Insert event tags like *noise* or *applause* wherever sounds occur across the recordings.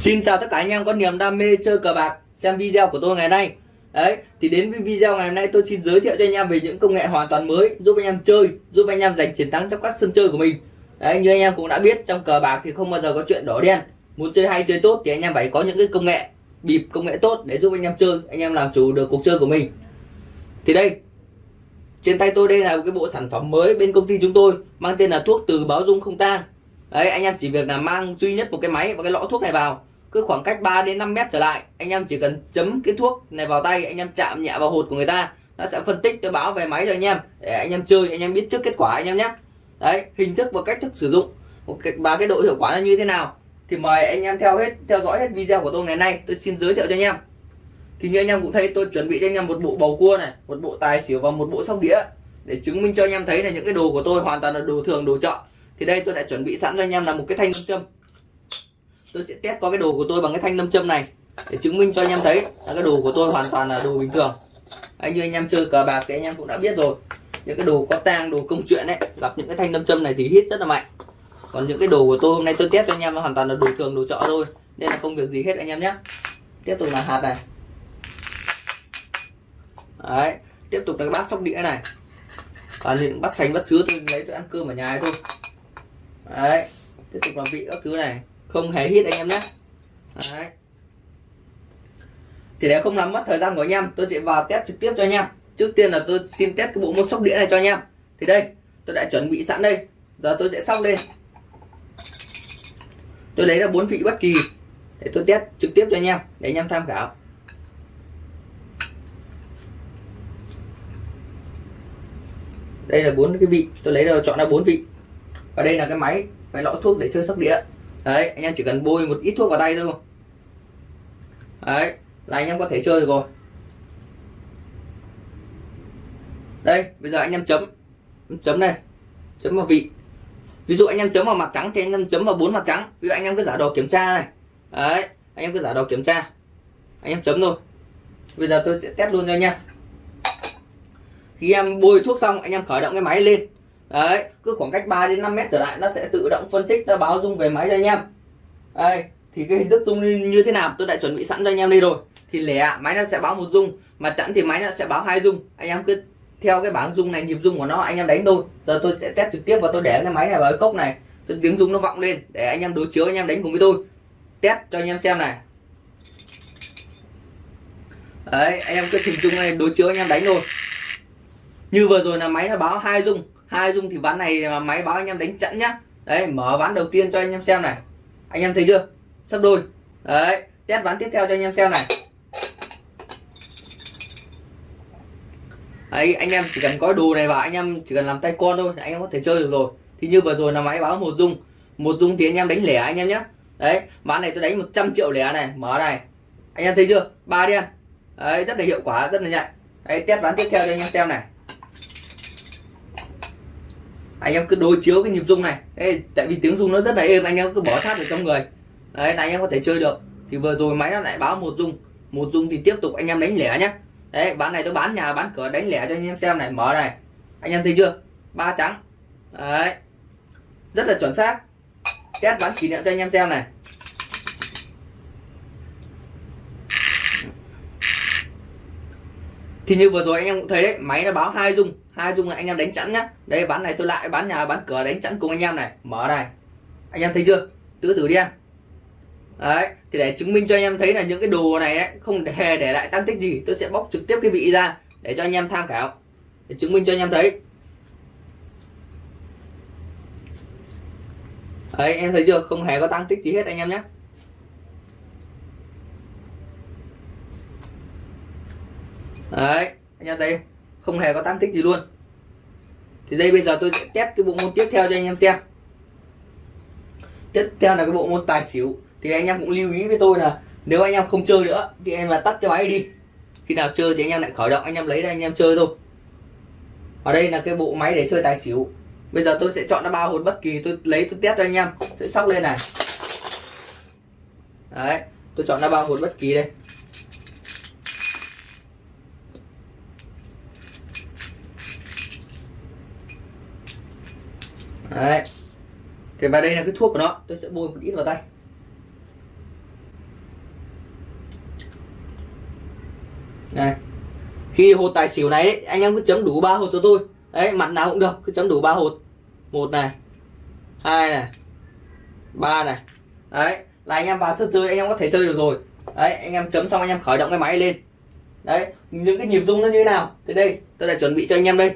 Xin chào tất cả anh em có niềm đam mê chơi cờ bạc, xem video của tôi ngày nay. Đấy, thì đến với video ngày hôm nay tôi xin giới thiệu cho anh em về những công nghệ hoàn toàn mới, giúp anh em chơi, giúp anh em giành chiến thắng trong các sân chơi của mình. Đấy, như anh em cũng đã biết, trong cờ bạc thì không bao giờ có chuyện đỏ đen. Muốn chơi hay chơi tốt thì anh em phải có những cái công nghệ, bịp công nghệ tốt để giúp anh em chơi, anh em làm chủ được cuộc chơi của mình. Thì đây, trên tay tôi đây là một cái bộ sản phẩm mới bên công ty chúng tôi, mang tên là thuốc từ báo dung không tan. Đấy, anh em chỉ việc là mang duy nhất một cái máy và cái lọ thuốc này vào cứ khoảng cách 3 đến 5 mét trở lại anh em chỉ cần chấm cái thuốc này vào tay anh em chạm nhẹ vào hột của người ta nó sẽ phân tích nó báo về máy cho anh em để anh em chơi anh em biết trước kết quả anh em nhé đấy hình thức và cách thức sử dụng và cái độ hiệu quả là như thế nào thì mời anh em theo hết theo dõi hết video của tôi ngày nay tôi xin giới thiệu cho anh em thì như anh em cũng thấy tôi chuẩn bị cho anh em một bộ bầu cua này một bộ tài xỉu và một bộ sóc đĩa để chứng minh cho anh em thấy là những cái đồ của tôi hoàn toàn là đồ thường đồ chợ thì đây tôi đã chuẩn bị sẵn cho anh em là một cái thanh nam châm tôi sẽ test qua cái đồ của tôi bằng cái thanh nâm châm này để chứng minh cho anh em thấy là cái đồ của tôi hoàn toàn là đồ bình thường. Anh như anh em chơi cờ bạc thì anh em cũng đã biết rồi. Những cái đồ có tang, đồ công chuyện ấy, gặp những cái thanh nâm châm này thì hít rất là mạnh. Còn những cái đồ của tôi hôm nay tôi test cho anh em là hoàn toàn là đồ thường, đồ chợ thôi. Nên là không việc gì hết anh em nhé. Tiếp tục là hạt này. Đấy, tiếp tục là cái bát sóc đĩa này. Và những bát sành, bát sứa tôi lấy tôi ăn cơm ở nhà thôi. Đấy, tiếp tục là vị các thứ này không hề hít anh em nhé. Đấy. Thì để không làm mất thời gian của anh em, tôi sẽ vào test trực tiếp cho anh em. Trước tiên là tôi xin test cái bộ môn sóc đĩa này cho anh em. Thì đây, tôi đã chuẩn bị sẵn đây. Giờ tôi sẽ sóc lên. Tôi lấy ra bốn vị bất kỳ để tôi test trực tiếp cho anh em, để anh em tham khảo. Đây là bốn cái vị, tôi lấy ra chọn ra bốn vị. Và đây là cái máy, cái lọ thuốc để chơi sóc đĩa đấy, anh em chỉ cần bôi một ít thuốc vào tay thôi. Đấy, là anh em có thể chơi được rồi. Đây, bây giờ anh em chấm. Chấm này, chấm vào vị. Ví dụ anh em chấm vào mặt trắng thì anh em chấm vào bốn mặt trắng. Ví dụ anh em cứ giả đồ kiểm tra này. Đấy, anh em cứ giả đồ kiểm tra. Anh em chấm thôi. Bây giờ tôi sẽ test luôn cho anh em. Khi em bôi thuốc xong, anh em khởi động cái máy lên đấy, cứ khoảng cách 3 đến 5 mét trở lại, nó sẽ tự động phân tích, nó báo dung về máy cho anh em. Đây, thì cái hình thức dung như thế nào? Tôi đã chuẩn bị sẵn cho anh em đây rồi. Thì lẻ, máy nó sẽ báo một dung, mà chẵn thì máy nó sẽ báo hai dung. Anh em cứ theo cái bảng dung này, nhịp dung của nó, anh em đánh thôi. Giờ tôi sẽ test trực tiếp và tôi để cái máy này vào cái cốc này. Tôi tiếng dung nó vọng lên, để anh em đối chiếu, anh em đánh cùng với tôi. Test cho anh em xem này. Đấy, anh em cứ hình dung này, đối chiếu anh em đánh thôi. Như vừa rồi là máy nó báo hai dung hai dung thì ván này mà máy báo anh em đánh chẵn nhá. Đấy, mở ván đầu tiên cho anh em xem này. Anh em thấy chưa? Sắp đôi. Đấy, test ván tiếp theo cho anh em xem này. Ấy anh em chỉ cần có đồ này vào anh em chỉ cần làm tay con thôi, anh em có thể chơi được rồi. Thì như vừa rồi là máy báo một dung. Một dung thì anh em đánh lẻ anh em nhé đấy, ván này tôi đánh 100 triệu lẻ này. Mở này. Anh em thấy chưa? Ba đen. Đấy, rất là hiệu quả, rất là nhạy đấy, test ván tiếp theo cho anh em xem này anh em cứ đối chiếu cái nhịp rung này. Ê, tại vì tiếng rung nó rất là êm anh em cứ bỏ sát ở trong người. Đấy là anh em có thể chơi được. Thì vừa rồi máy nó lại báo một rung. Một rung thì tiếp tục anh em đánh lẻ nhé đấy bán này tôi bán nhà bán cửa đánh lẻ cho anh em xem này. Mở này. Anh em thấy chưa? Ba trắng. Đấy. Rất là chuẩn xác. Test bán kỷ niệm cho anh em xem này. Thì như vừa rồi anh em cũng thấy đấy máy nó báo hai dung hai dung là anh em đánh chẵn nhá. Đây bán này tôi lại bán nhà bán cửa đánh chẵn cùng anh em này. Mở này. Anh em thấy chưa? Tứ tử đen. Đấy thì để chứng minh cho anh em thấy là những cái đồ này ấy, không hề *laughs* để lại tăng tích gì tôi sẽ bóc trực tiếp cái vị ra để cho anh em tham khảo. Để chứng minh cho anh em thấy. Đấy em thấy chưa? Không hề có tăng tích gì hết anh em nhé đấy, anh em thấy không? Hề có tăng tích gì luôn. Thì đây bây giờ tôi sẽ test cái bộ môn tiếp theo cho anh em xem. Tiếp theo là cái bộ môn tài xỉu. Thì anh em cũng lưu ý với tôi là nếu anh em không chơi nữa thì em là tắt cái máy đi. Khi nào chơi thì anh em lại khởi động, anh em lấy ra anh em chơi thôi. Ở đây là cái bộ máy để chơi tài xỉu. Bây giờ tôi sẽ chọn ra ba hột bất kỳ, tôi lấy, tôi test cho anh em. Sẽ sóc lên này. Đấy, tôi chọn ra ba hột bất kỳ đây. đấy. Thì và đây là cái thuốc của nó. Tôi sẽ bôi một ít vào tay. Này. Khi hột tài xỉu này ấy, anh em cứ chấm đủ ba hột cho tôi. Đấy mặt nào cũng được. Cứ chấm đủ ba hột. Một này. Hai này. Ba này. Đấy. Là anh em vào sân chơi anh em có thể chơi được rồi. Đấy anh em chấm xong anh em khởi động cái máy lên. Đấy. Những cái nhịp rung nó như thế nào? Thì đây. Tôi đã chuẩn bị cho anh em đây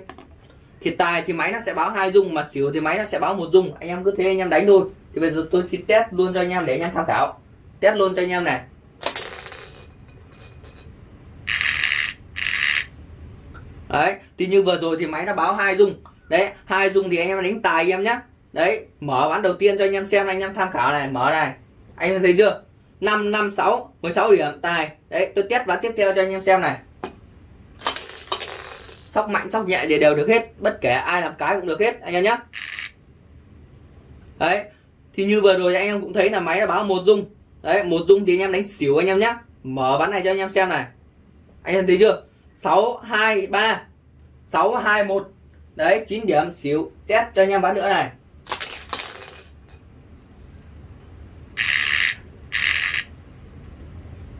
thì tài thì máy nó sẽ báo hai dung mà xỉu thì máy nó sẽ báo một dung. Anh em cứ thế, anh em đánh thôi. Thì bây giờ tôi xin test luôn cho anh em để anh em tham khảo. Test luôn cho anh em này. Đấy, thì như vừa rồi thì máy nó báo hai dung. Đấy, hai dung thì anh em đánh tài anh em nhé đấy, mở ván đầu tiên cho anh em xem, anh em tham khảo này, mở này. Anh em thấy chưa? 5 5 6 16 điểm, tài. Đấy, tôi test ván tiếp theo cho anh em xem này sóc mạnh, sóc nhẹ để đều được hết, bất kể ai làm cái cũng được hết, anh em nhé đấy, thì như vừa rồi anh em cũng thấy là máy đã báo một dung. Đấy, một dung thì anh em đánh xỉu anh em nhé mở ván này cho anh em xem này. Anh em thấy chưa? 6 2 3 6 2 1 đấy 9 điểm, xỉu, test cho anh em ván nữa này.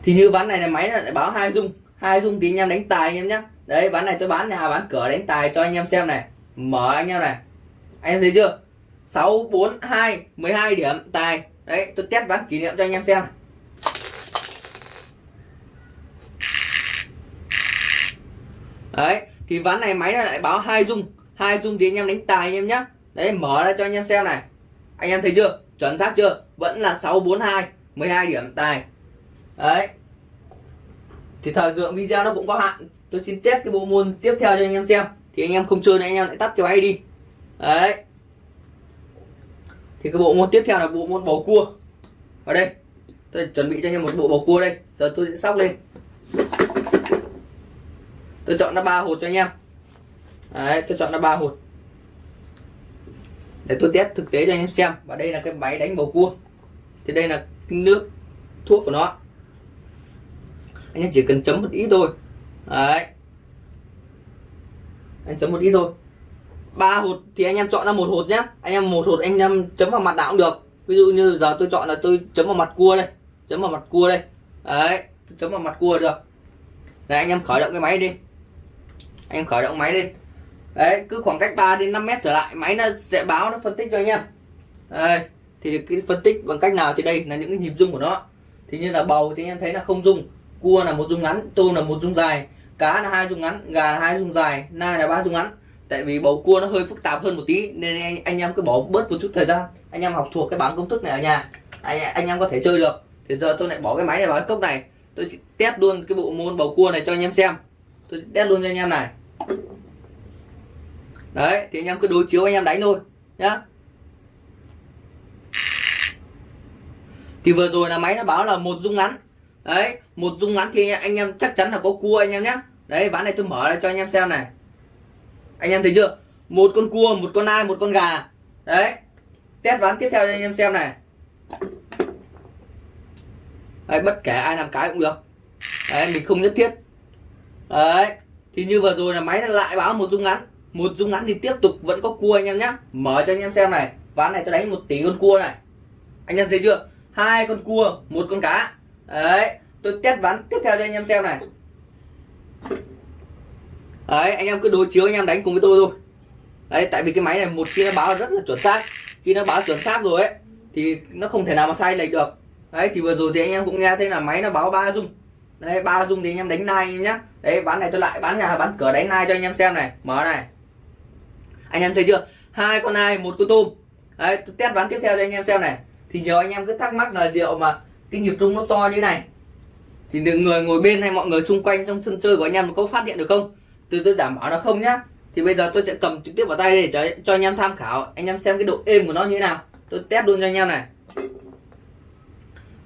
Thì như ván này là máy lại báo hai dung hai dung thì anh em đánh tài anh em nhé đấy, bán này tôi bán nhà bán cửa đánh tài cho anh em xem này. Mở anh em này. Anh em thấy chưa? 6 4 2 12 điểm tài. Đấy, tôi test ván kỷ niệm cho anh em xem. Đấy, thì ván này máy lại báo hai dung hai dung thì anh em đánh tài anh em nhé đấy, mở ra cho anh em xem này. Anh em thấy chưa? Chuẩn xác chưa? Vẫn là 642 12 điểm tài. Đấy thì thời lượng video nó cũng có hạn. Tôi xin test cái bộ môn tiếp theo cho anh em xem. Thì anh em không chơi nữa, anh em lại tắt cái máy đi. Đấy. Thì cái bộ môn tiếp theo là bộ môn bầu cua. Ở đây. Tôi chuẩn bị cho anh em một bộ bầu cua đây. Giờ tôi sẽ sóc lên. Tôi chọn ra ba hột cho anh em. Đấy, tôi chọn ra ba hột. Để tôi test thực tế cho anh em xem. Và đây là cái máy đánh bầu cua. Thì đây là nước, thuốc của nó anh em chỉ cần chấm một ít thôi. Đấy. Anh chấm một ít thôi. Ba hột thì anh em chọn ra một hột nhá. Anh em một hột anh em chấm vào mặt nào cũng được. Ví dụ như giờ tôi chọn là tôi chấm vào mặt cua đây. Chấm vào mặt cua đây. Đấy, tôi chấm vào mặt cua được. Đấy, anh em khởi động cái máy đi. Anh em khởi động máy lên đấy, cứ khoảng cách 3 đến 5 mét trở lại, máy nó sẽ báo, nó phân tích cho anh em. Đây, thì cái phân tích bằng cách nào thì đây là những cái nhịp rung của nó. Thì như là bầu thì anh em thấy là không rung cua là một dung ngắn tôm là một dung dài cá là hai dung ngắn gà là hai dung dài nai là ba dung ngắn. Tại vì bầu cua nó hơi phức tạp hơn một tí nên anh, anh em cứ bỏ bớt một chút thời gian. Anh em học thuộc cái bảng công thức này ở nhà anh, anh em có thể chơi được. Thì giờ tôi lại bỏ cái máy này vào cái cốc này. Tôi sẽ test luôn cái bộ môn bầu cua này cho anh em xem. Tôi test luôn cho anh em này. Đấy thì anh em cứ đối chiếu anh em đánh thôi nhá. Thì vừa rồi là máy nó báo là một dung ngắn đấy một dung ngắn thì anh em chắc chắn là có cua anh em nhé đấy ván này tôi mở ra cho anh em xem này. Anh em thấy chưa? Một con cua một con ai một con gà. Đấy test ván tiếp theo cho anh em xem này. Đấy, bất kể ai làm cái cũng được. Đấy mình không nhất thiết. Đấy thì như vừa rồi là máy lại báo một dung ngắn. Một dung ngắn thì tiếp tục vẫn có cua anh em nhé mở cho anh em xem này. Ván này tôi đánh một tỷ con cua này. Anh em thấy chưa? Hai con cua một con cá đấy, tôi test ván tiếp theo cho anh em xem này. Đấy, anh em cứ đối chiếu, anh em đánh cùng với tôi thôi. Đấy, tại vì cái máy này một khi nó báo rất là chuẩn xác. Khi nó báo chuẩn xác rồi ấy, thì nó không thể nào mà sai lệch được. Đấy, thì vừa rồi thì anh em cũng nghe thấy là máy nó báo ba dung. Đấy, ba dung thì anh em đánh nai nhá. Đấy, bán này tôi lại bán nhà, bán cửa đánh nai cho anh em xem này. Mở này. Anh em thấy chưa? Hai con nai, một con tôm. Đấy, tôi test bán tiếp theo cho anh em xem này. Thì nhiều anh em cứ thắc mắc là liệu mà cái nhịp rung nó to như này. Thì người ngồi bên hay mọi người xung quanh trong sân chơi của anh em có phát hiện được không? Từ tôi đảm bảo là không nhá. Thì bây giờ tôi sẽ cầm trực tiếp vào tay để cho, cho anh em tham khảo. Anh em xem cái độ êm của nó như thế nào. Tôi test luôn cho anh em này.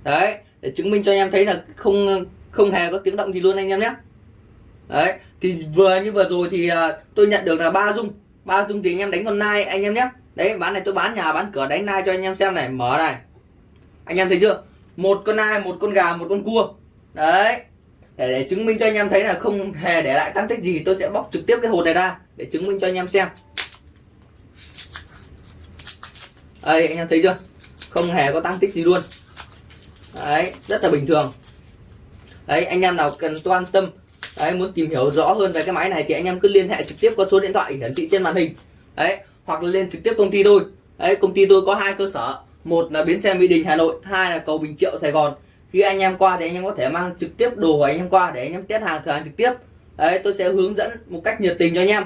Đấy để chứng minh cho anh em thấy là không không hề có tiếng động gì luôn anh em nhé. Đấy thì vừa như vừa rồi thì uh, tôi nhận được là ba dung. Ba dung thì anh em đánh con nai anh em nhé. Đấy bán này tôi bán nhà bán cửa đánh nai cho anh em xem này. Mở này. Anh em thấy chưa? Một con nai một con gà một con cua. Đấy. Để, để chứng minh cho anh em thấy là không hề để lại tăng tích gì tôi sẽ bóc trực tiếp cái hột này ra để chứng minh cho anh em xem. Đây anh em thấy chưa? Không hề có tăng tích gì luôn. Đấy rất là bình thường. Đấy anh em nào cần quan tâm đấy muốn tìm hiểu rõ hơn về cái máy này thì anh em cứ liên hệ trực tiếp qua số điện thoại hiển thị trên màn hình. Đấy hoặc là lên trực tiếp công ty tôi đấy công ty tôi có hai cơ sở một là bến xe mỹ đình, hà nội. Hai là cầu bình triệu, sài gòn. Khi anh em qua thì anh em có thể mang trực tiếp đồ của anh em qua để anh em test hàng, thử hàng trực tiếp. Đấy, tôi sẽ hướng dẫn một cách nhiệt tình cho anh em.